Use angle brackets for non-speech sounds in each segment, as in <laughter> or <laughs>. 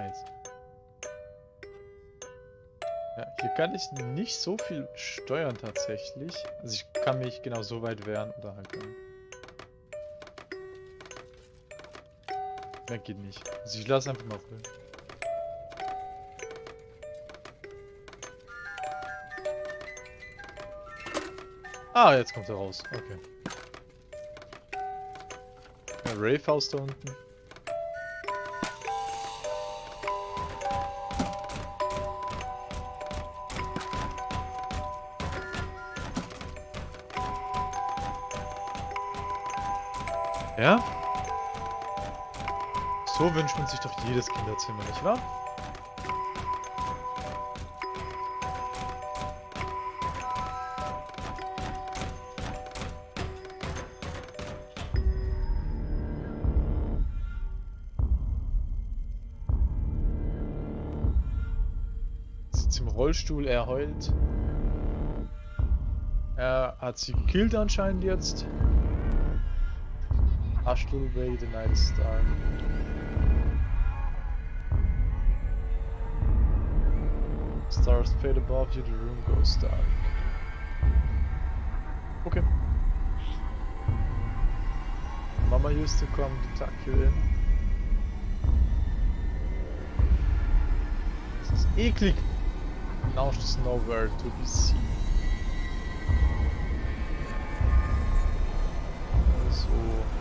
Jetzt. Ja, hier kann ich nicht so viel steuern tatsächlich. Also ich kann mich genau so weit wehren oder halt. Mehr geht nicht. Also ich lasse einfach mal ruhig. Ah, jetzt kommt er raus. Okay. Ja, House da unten. Ja? So wünscht man sich doch jedes Kinderzimmer, nicht wahr? Sitzt im Rollstuhl, er heult. Er hat sie gekillt anscheinend jetzt. Ashtul Way, the night is dark. Stars fade above you, the room goes dark. Okay. Mama used to come to tuck you in. Das ist eklig. Now she's nowhere to be seen.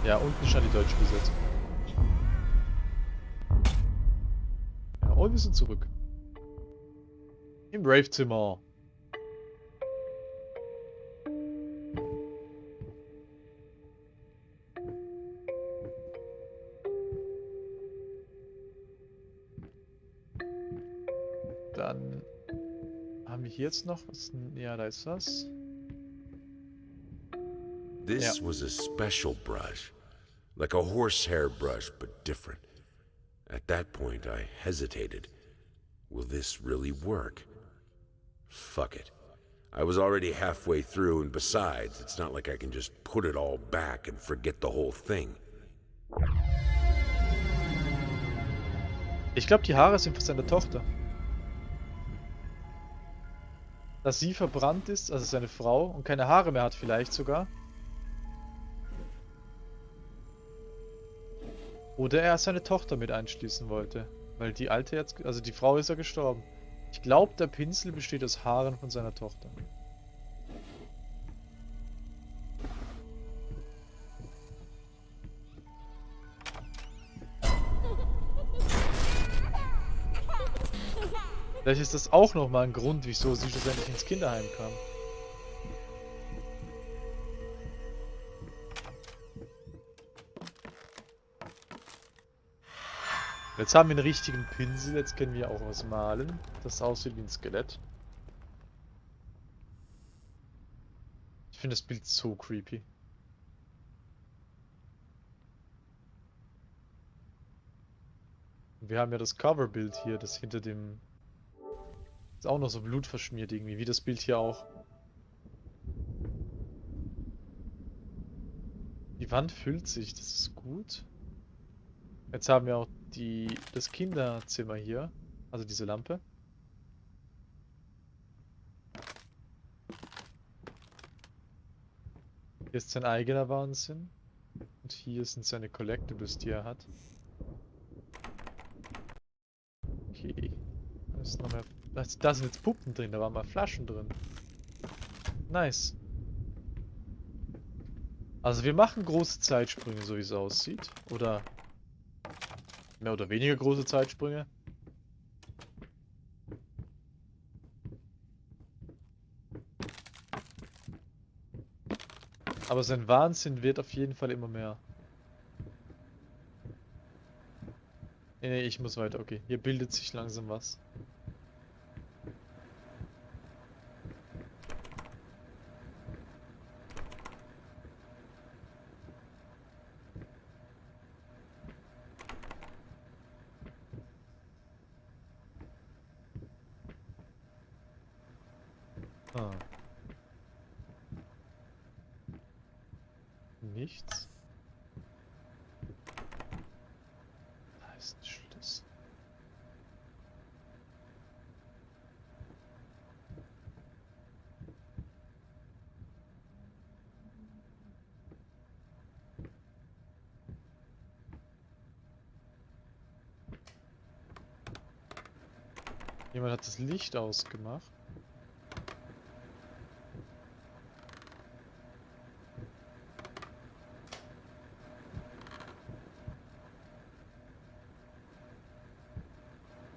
Ja, unten stand die deutsche Besetzung. Ja, und wir sind zurück. Im Brave-Zimmer. Dann haben wir hier jetzt noch was. Ja, da ist was. This Yeah. was a special brush. Like a horsehair brush, but different. At that point, I hesitated. Will this really work? Fuck it. I was already halfway through, and besides, it's not like I can just put it all back and forget the whole thing. Ich glaube, die Haare sind von seiner Tochter. Dass sie verbrannt ist, also seine Frau, und keine Haare mehr hat vielleicht sogar. Oder er seine Tochter mit einschließen wollte. Weil die alte jetzt, also die Frau ist ja gestorben. Ich glaube, der Pinsel besteht aus Haaren von seiner Tochter. Vielleicht ist das auch nochmal ein Grund, wieso sie schlussendlich ins Kinderheim kam. Jetzt haben wir einen richtigen Pinsel, jetzt können wir auch was malen. Das aussieht wie ein Skelett. Ich finde das Bild so creepy. Und wir haben ja das Coverbild hier, das hinter dem... Ist auch noch so blutverschmiert irgendwie, wie das Bild hier auch. Die Wand füllt sich, das ist gut. Jetzt haben wir auch die, das Kinderzimmer hier, also diese Lampe. Hier ist sein eigener Wahnsinn. Und hier sind seine Collectibles, die er hat. Okay. Da, ist noch mehr, da, sind jetzt Puppen drin, da waren mal Flaschen drin. Nice. Also wir machen große Zeitsprünge, so wie es aussieht. Oder mehr oder weniger große Zeitsprünge. Aber sein Wahnsinn wird auf jeden Fall immer mehr. Nee, nee, ich muss weiter. Okay, hier bildet sich langsam was. Ah. Nichts. Da ist ein Schlüssel. Jemand hat das Licht ausgemacht.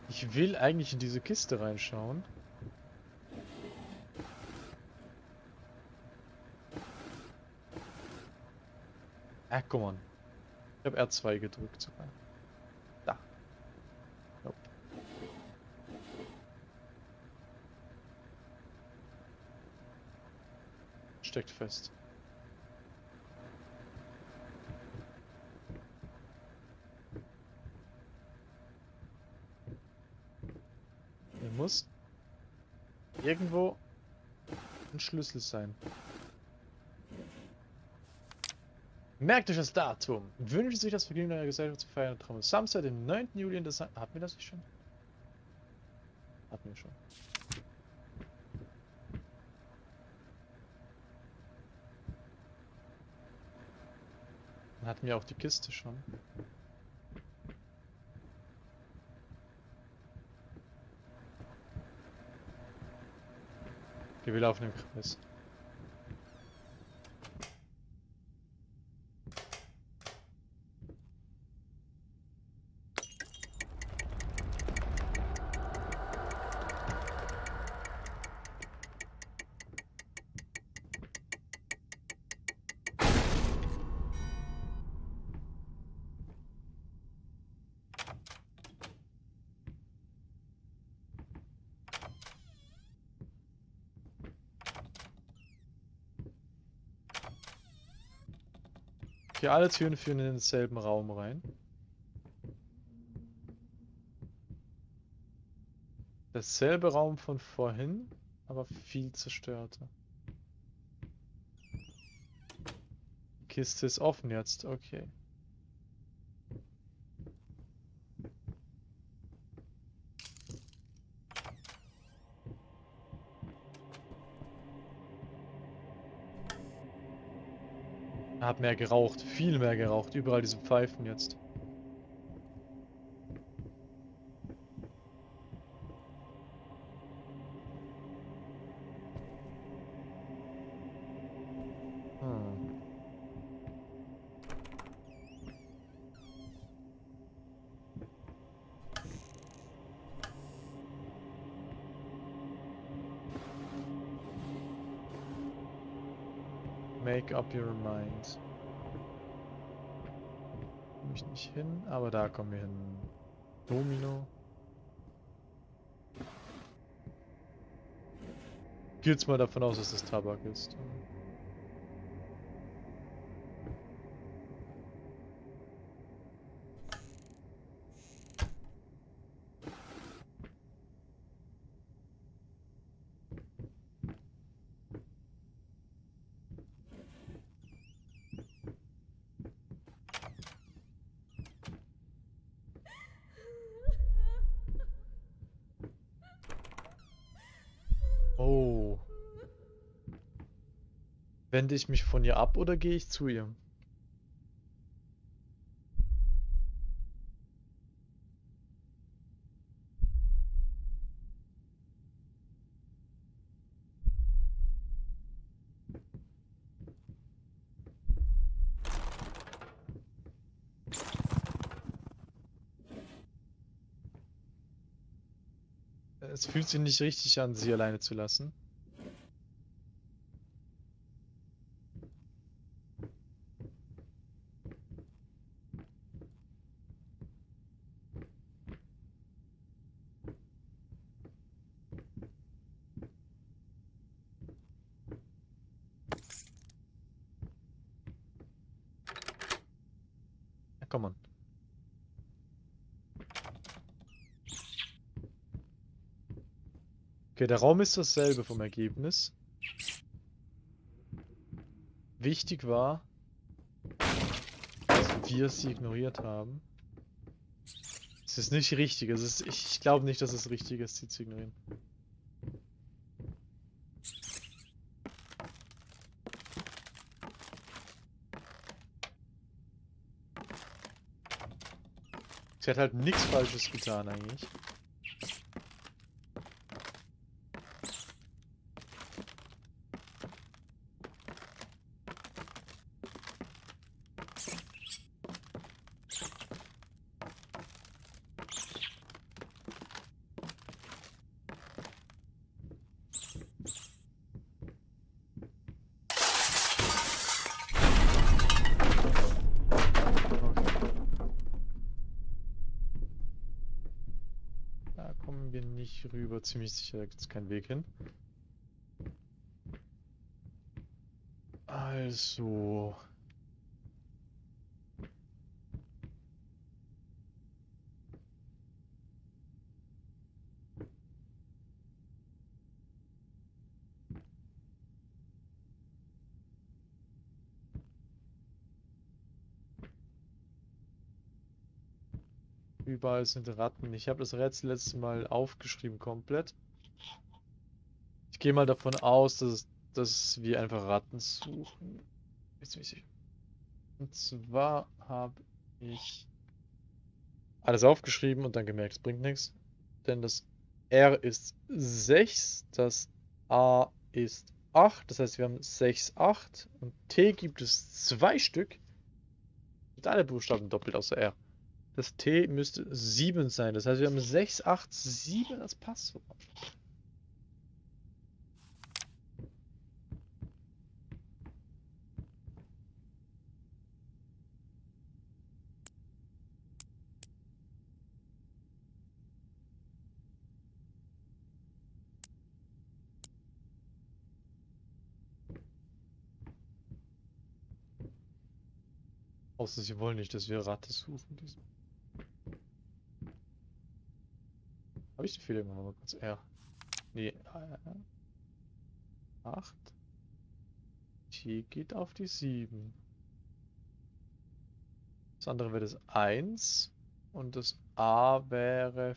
Ich will eigentlich in diese Kiste reinschauen. Ah, guck mal. Ich habe R2 gedrückt sogar. Steckt fest. Hier muss irgendwo ein Schlüssel sein. Merkt euch das Datum. Wünschen sich das Vergnügen einer Gesellschaft zu feiern. Traum Samstag, den 9. Juli in der Sa Hatten wir das nicht schon? Hatten wir schon. Hatten wir auch die Kiste schon. Okay, wir laufen im Kreis. Alle Türen führen in denselben Raum rein. Dasselbe Raum von vorhin, aber viel zerstörter. Kiste ist offen jetzt, okay. Hat mehr geraucht, viel mehr geraucht. Überall diese Pfeifen jetzt. Hm. Make up your mind. Da kommen wir hin. Domino. Geh jetzt mal davon aus, dass das Tabak ist. Oh. Wende ich mich von ihr ab oder gehe ich zu ihr? Es fühlt sich nicht richtig an, sie alleine zu lassen. Ja, komm on. Okay, der Raum ist dasselbe vom Ergebnis. Wichtig war, dass wir sie ignoriert haben. Es ist nicht richtig. Es ist, ich glaube nicht, dass es richtig ist, sie zu ignorieren. Sie hat halt nichts Falsches getan eigentlich. Da kommen wir nicht rüber. Ziemlich sicher, da gibt es keinen Weg hin. Also. Überall sind Ratten. Ich habe das Rätsel letztes Mal aufgeschrieben komplett. Ich gehe mal davon aus, dass, dass wir einfach Ratten suchen. Und zwar habe ich alles aufgeschrieben und dann gemerkt, es bringt nichts. Denn das R ist 6, das A ist 8, das heißt wir haben 6, 8 und T gibt es zwei Stück. Mit alle Buchstaben doppelt außer R. Das T müsste 7 sein. Das heißt, wir haben 6, 8, 7 als Passwort. Außer sie wollen nicht, dass wir Ratte suchen. Diesmal. Habe ich die Fehler immer mal kurz R? Nee, äh, 8. T geht auf die 7. Das andere wäre das 1. Und das A wäre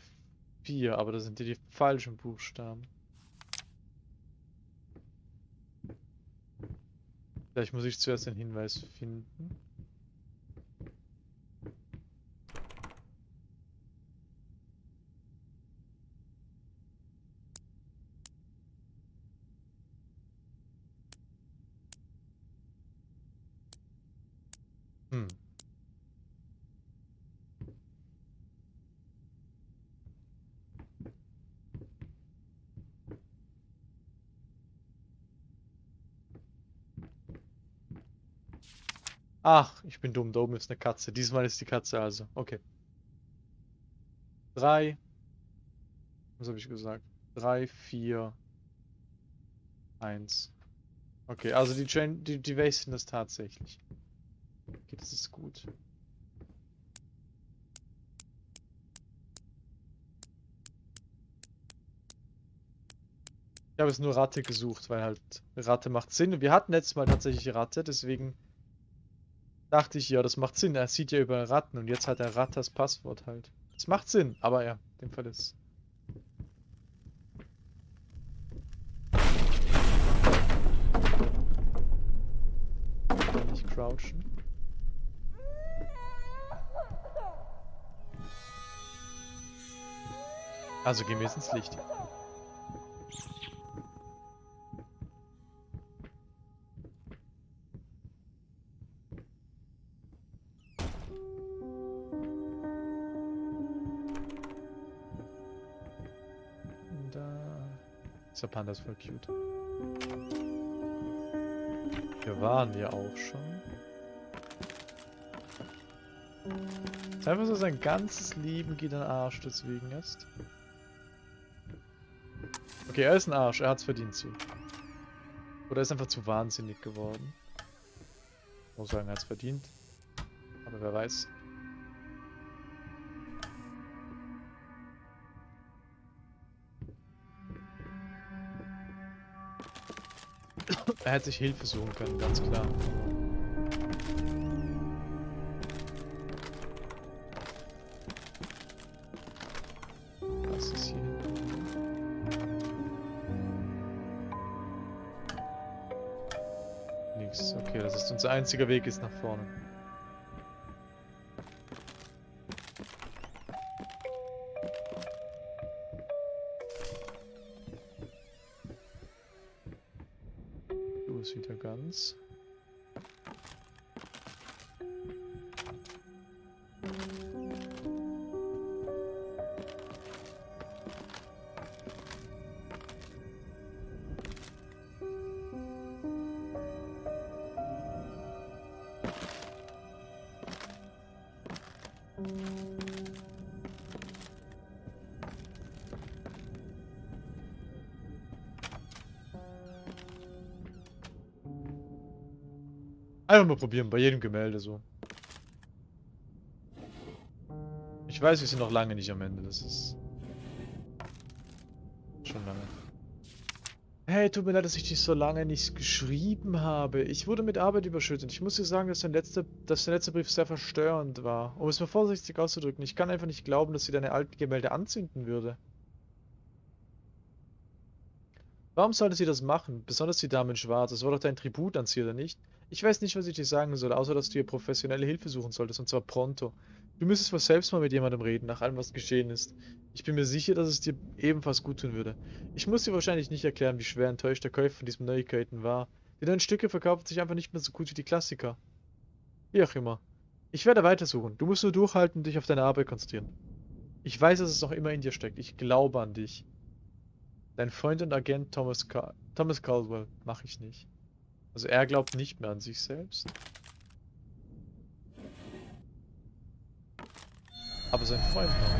4. Aber das sind die, die falschen Buchstaben. Vielleicht muss ich zuerst den Hinweis finden. Ach, ich bin dumm. Da oben ist eine Katze. Diesmal ist die Katze also. Okay. Drei. Was habe ich gesagt? Drei, vier, eins. Okay, also die Chain, die, die wasten das tatsächlich. Okay, das ist gut. Ich habe es nur Ratte gesucht, weil halt Ratte macht Sinn. Wir hatten letztes Mal tatsächlich Ratte, deswegen dachte ich, ja, das macht Sinn. Er sieht ja über Ratten und jetzt hat er Ratte das Passwort halt. Das macht Sinn, aber ja, in dem Fall ist nicht crouchen. Also gehen wir jetzt ins Licht. Dieser Panda ist voll cute. Wir waren ja auch schon. So sein ganzes Leben geht in den Arsch deswegen ist. Okay, er ist ein Arsch. Er hat's verdient zu. Oder er ist einfach zu wahnsinnig geworden. Ich muss sagen, er hat's verdient. Aber wer weiß. Er hätte sich Hilfe suchen können, ganz klar. Unser einziger Weg ist nach vorne. Einfach mal probieren, bei jedem Gemälde so. Ich weiß, wir sind noch lange nicht am Ende, das ist... Schon lange. Hey, tut mir leid, dass ich dich so lange nicht geschrieben habe. Ich wurde mit Arbeit überschüttet. Ich muss dir sagen, dass, dein letzter, dass der letzte Brief sehr verstörend war. Um es mal vorsichtig auszudrücken, ich kann einfach nicht glauben, dass sie deine alten Gemälde anzünden würde. Warum sollte sie das machen? Besonders die Dame in Schwarz. Das war doch dein Tribut an sie, oder nicht? Ich weiß nicht, was ich dir sagen soll, außer dass du ihr professionelle Hilfe suchen solltest, und zwar pronto. Du müsstest wohl selbst mal mit jemandem reden, nach allem, was geschehen ist. Ich bin mir sicher, dass es dir ebenfalls gut tun würde. Ich muss dir wahrscheinlich nicht erklären, wie schwer enttäuscht der Käufer von diesen Neuigkeiten war. Die neuen Stücke verkaufen sich einfach nicht mehr so gut wie die Klassiker. Wie auch immer. Ich werde weitersuchen. Du musst nur durchhalten und dich auf deine Arbeit konzentrieren. Ich weiß, dass es noch immer in dir steckt. Ich glaube an dich. Dein Freund und Agent Thomas, Car Thomas Caldwell. Mach ich nicht. Also er glaubt nicht mehr an sich selbst. Aber sein Freund noch.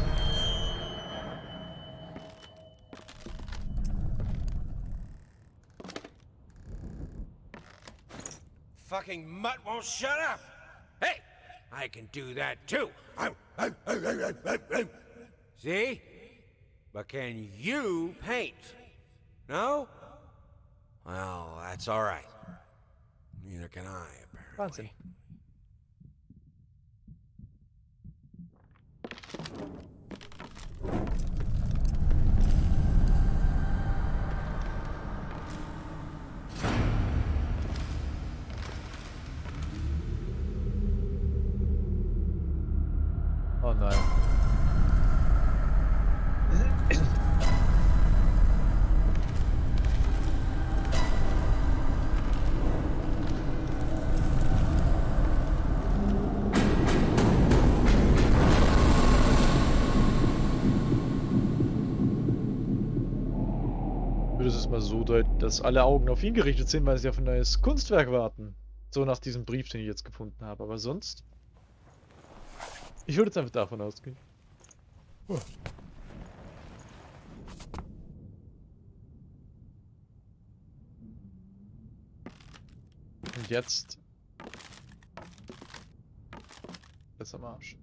Fucking mutt won't shut up! Hey! I can do that too! See? But can you paint? No? Well, that's alright. Neither can I, apparently. Wahnsinn. Ich würde es mal so deuten, dass alle Augen auf ihn gerichtet sind, weil sie auf ein neues Kunstwerk warten. So nach diesem Brief, den ich jetzt gefunden habe. Aber sonst... Ich würde jetzt einfach davon ausgehen. Oh. Und jetzt... Ist am Arsch.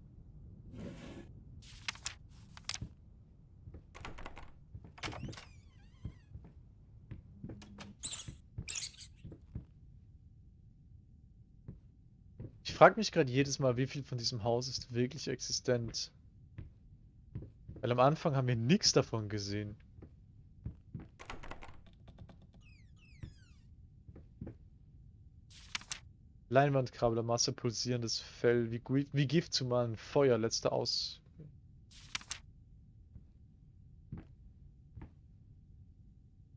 Frage mich gerade jedes Mal, wie viel von diesem Haus ist wirklich existent. Weil am Anfang haben wir nichts davon gesehen. Leinwandkrabbler, Masse, pulsierendes Fell, wie, wie Gift zu malen, Feuer, letzter Aus.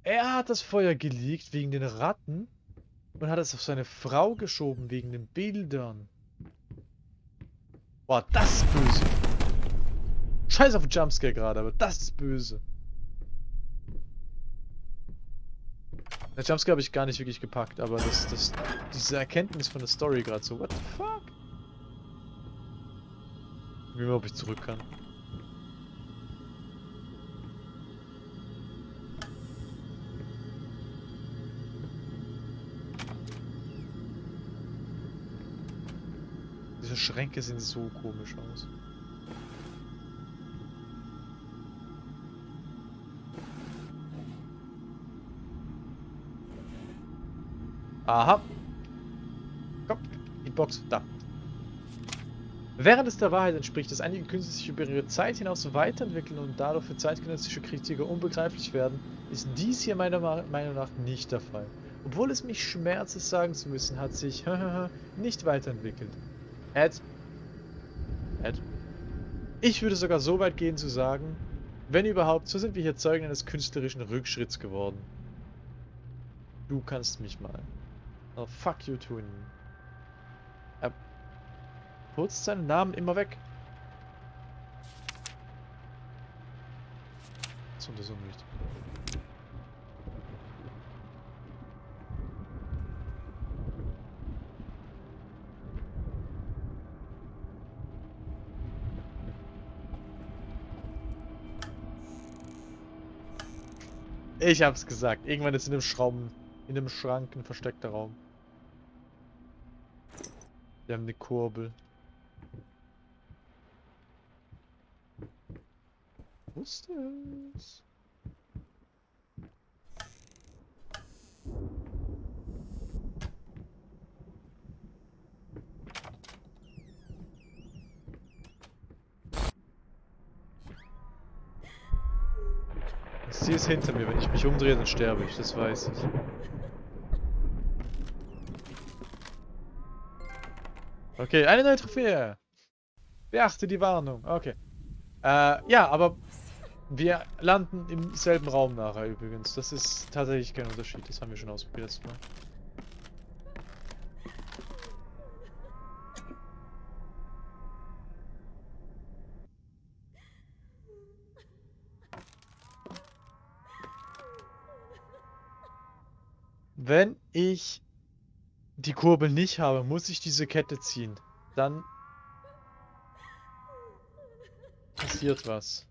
Er hat das Feuer geleakt wegen den Ratten und hat es auf seine Frau geschoben wegen den Bildern. Boah, das ist böse. Scheiß auf Jumpscare gerade, aber das ist böse. Der Jumpscare habe ich gar nicht wirklich gepackt, aber das, das, diese Erkenntnis von der Story gerade so, what the fuck? Wie mal, ob ich zurück kann. Schränke sehen so komisch aus. Aha. Komm, die Box, da. Während es der Wahrheit entspricht, dass einige Künstler sich über ihre Zeit hinaus weiterentwickeln und dadurch für zeitgenössische Kritiker unbegreiflich werden, ist dies hier meiner Meinung nach nicht der Fall. Obwohl es mich schmerzt, es sagen zu müssen, hat sich <laughs> nicht weiterentwickelt. Ed? Ed? Ich würde sogar so weit gehen zu sagen, wenn überhaupt, so sind wir hier Zeugen eines künstlerischen Rückschritts geworden. Du kannst mich mal. Oh, fuck you, Tun. Er putzt seinen Namen immer weg. Das untersuchen nicht. Ich hab's gesagt. Irgendwann ist in dem Schrauben, in dem Schrank ein versteckter Raum. Wir haben eine Kurbel. Wusste es. Sie ist hinter mir. Wenn ich mich umdrehe, dann sterbe ich. Das weiß ich. Okay, eine neue Trophäe. Beachte die Warnung. Okay. Äh, ja, aber wir landen im selben Raum nachher übrigens. Das ist tatsächlich kein Unterschied. Das haben wir schon ausprobiert letztes Mal. Wenn ich die Kurbel nicht habe, muss ich diese Kette ziehen. Dann passiert was.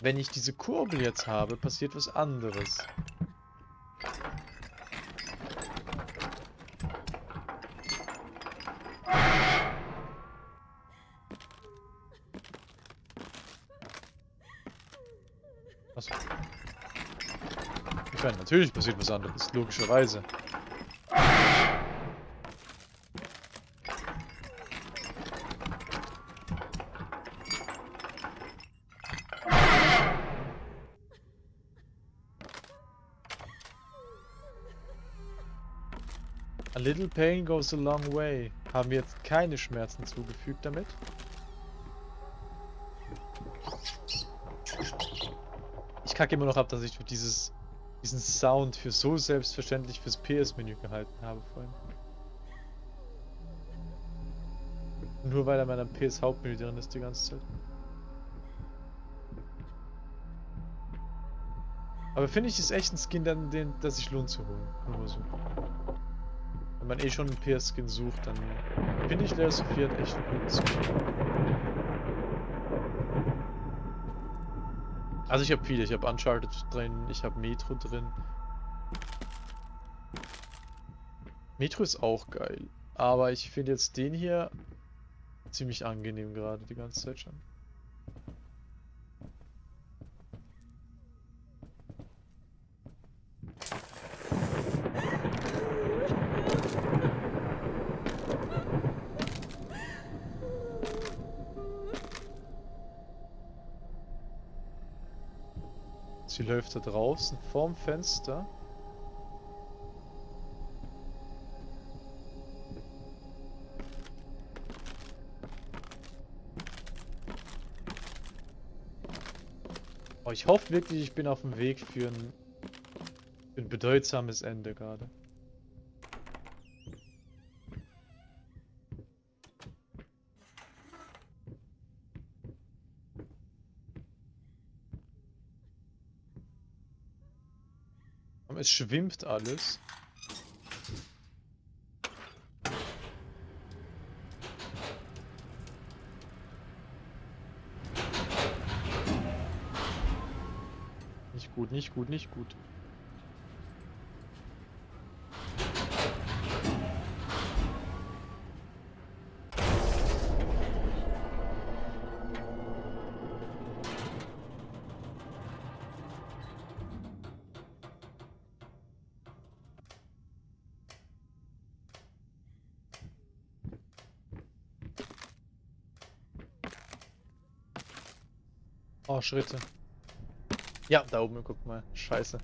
Wenn ich diese Kurbel jetzt habe, passiert was anderes. Was? Meine, natürlich passiert was anderes, logischerweise. A little pain goes a long way. Haben wir jetzt keine Schmerzen zugefügt damit? Ich kacke immer noch ab, dass ich für dieses, diesen Sound für so selbstverständlich fürs PS-Menü gehalten habe vorhin. Nur weil er in meinem PS-Hauptmenü drin ist die ganze Zeit. Aber finde ich, ist echt ein Skin, den, den, das sich lohnt zu holen. Nur so. Wenn man eh schon einen PS-Skin sucht, dann finde ich Fear hat echt einen guten Skin. Also ich habe viele, ich habe Uncharted drin, ich habe Metro drin. Metro ist auch geil, aber ich finde jetzt den hier ziemlich angenehm gerade die ganze Zeit schon. Sie läuft da draußen vorm Fenster. Oh, ich hoffe wirklich, ich bin auf dem Weg für ein, für ein bedeutsames Ende gerade. Es schwimmt alles. Nicht gut, nicht gut, nicht gut. Oh, Schritte. Ja, da oben, guck mal. Scheiße.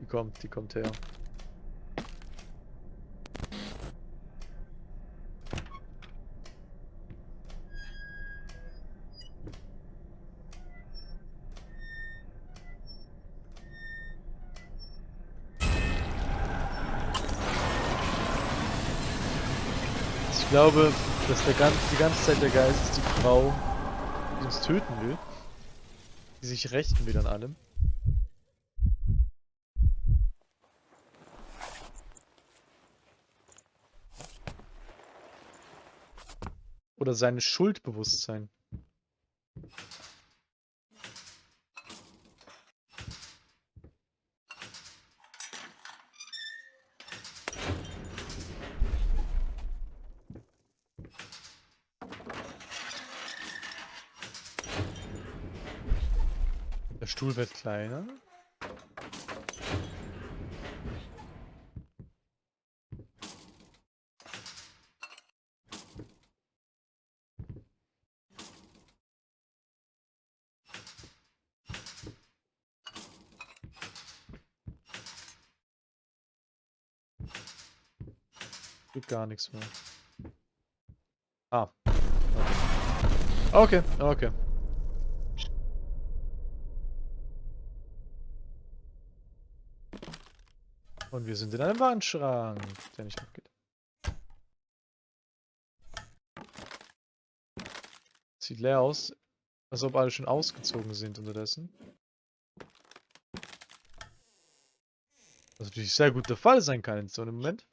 Die kommt, die kommt her. Ich glaube, dass der ganz, die ganze Zeit der Geist ist die Frau, die uns töten will. Die sich rächen will an allem. Oder sein Schuldbewusstsein. Stuhl wird kleiner. Geht gar nichts mehr. Ah. Okay, okay. Und wir sind in einem Wandschrank, der nicht abgeht. Sieht leer aus, als ob alle schon ausgezogen sind unterdessen. Was natürlich sehr gut der Fall sein kann in so einem Moment.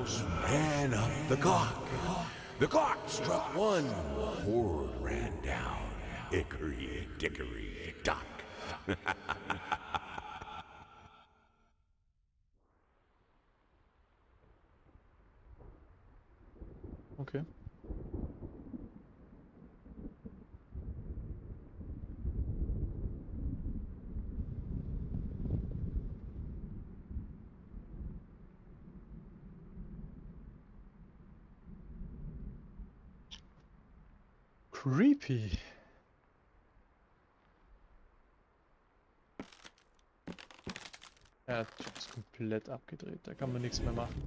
The mouse ran up the clock. The clock struck one. Horde ran down. Hickory dickory dock. <laughs> Okay. Creepy. Ja, der Typ ist komplett abgedreht, da kann man nichts mehr machen.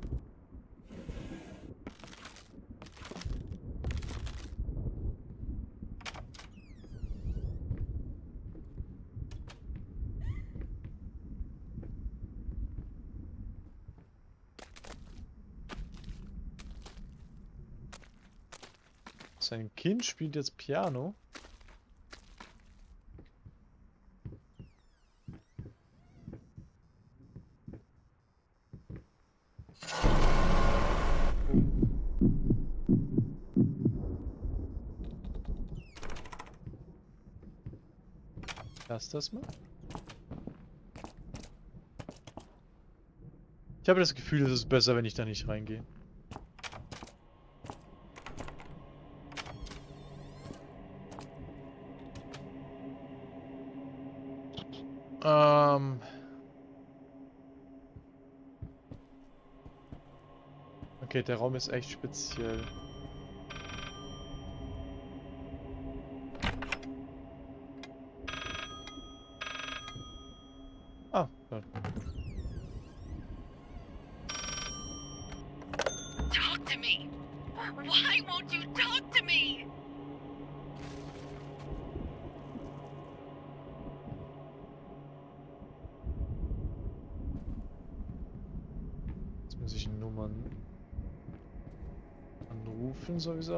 Sein Kind spielt jetzt Piano. Lass das mal. Ich habe das Gefühl, es ist besser, wenn ich da nicht reingehe. Okay, der Raum ist echt speziell.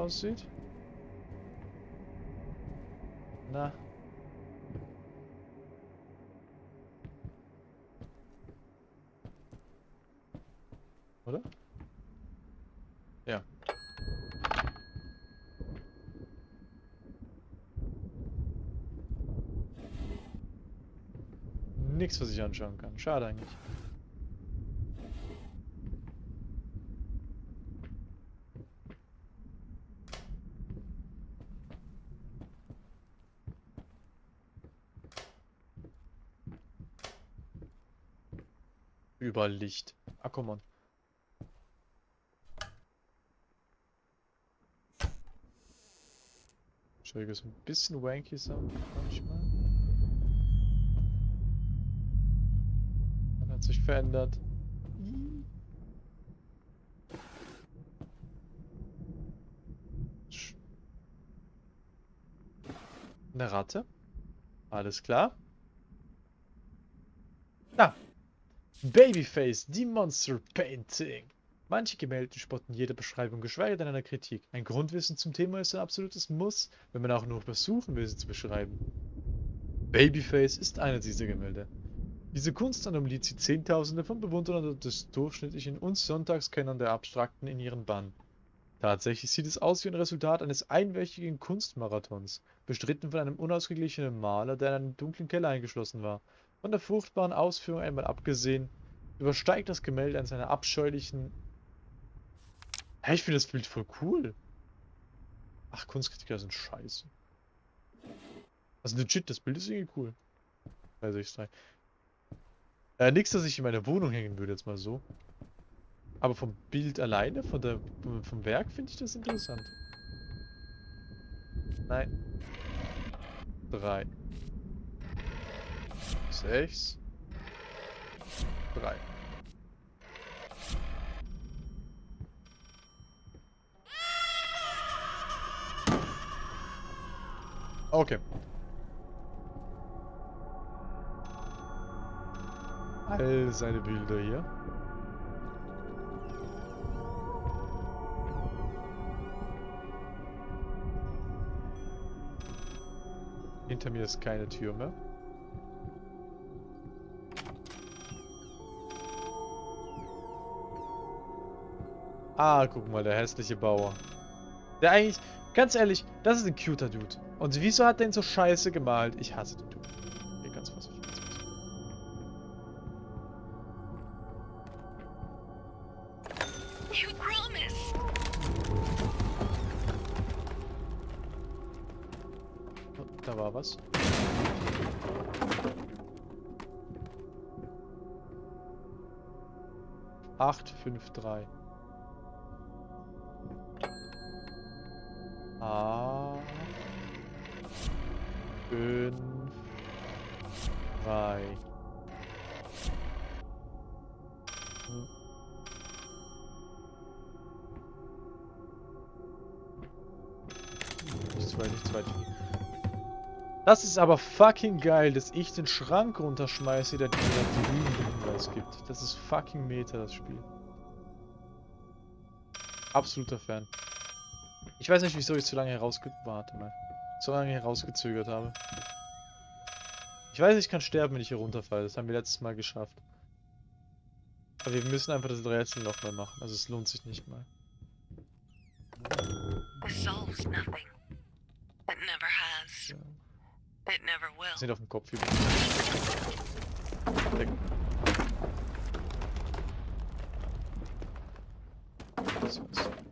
Aussieht. Na. Oder? Ja. Nichts, was ich anschauen kann. Schade eigentlich. Überall Licht. Ah, komm on. Entschuldigung, ist ein bisschen wanky Sound manchmal. Man hat sich verändert. Eine Ratte? Alles klar. Ah, Babyface, die Monster Painting. Manche Gemälde spotten jede Beschreibung, geschweige denn einer Kritik. Ein Grundwissen zum Thema ist ein absolutes Muss, wenn man auch nur versuchen will, sie zu beschreiben. Babyface ist einer dieser Gemälde. Diese Kunstanomalie zieht Zehntausende von Bewunderern des durchschnittlichen und Sonntagskennern der Abstrakten in ihren Bann. Tatsächlich sieht es aus wie ein Resultat eines einwöchigen Kunstmarathons, bestritten von einem unausgeglichenen Maler, der in einem dunklen Keller eingeschlossen war. Von der furchtbaren Ausführung einmal abgesehen, übersteigt das Gemälde an seiner abscheulichen... Hä, ich finde das Bild voll cool. Ach, Kunstkritiker sind scheiße. Also legit, das Bild ist irgendwie cool. Bei 6.3. Äh, nichts, dass ich in meiner Wohnung hängen würde, jetzt mal so. Aber vom Bild alleine, von der, vom Werk, finde ich das interessant. Nein. Drei. Sechs. Drei. Okay. All seine Bilder hier. Hinter mir ist keine Tür mehr. Ah, guck mal, der hässliche Bauer. Der eigentlich, ganz ehrlich, das ist ein cuter Dude. Und wieso hat der ihn so scheiße gemalt? Ich hasse den Dude. Okay, ganz vorsichtig. Ganz vorsichtig. Oh, da war was. Acht, fünf, drei. Fünf. Drei. Hm. Nichts weit, nichts weit. Das ist aber fucking geil, dass ich den Schrank runterschmeiße, der dir den Hinweis gibt. Das ist fucking Meta, das Spiel. Absoluter Fan. Ich weiß nicht, wieso ich so lange herausge... Warte mal. So lange herausgezögert habe. Ich weiß, ich kann sterben, wenn ich hier runterfalle. Das haben wir letztes Mal geschafft. Aber wir müssen einfach das Rätsel nochmal machen. Also es lohnt sich nicht mal. Solves nothing. It never has. Ja. It never will. Wir sind auf dem Kopf über. So, so.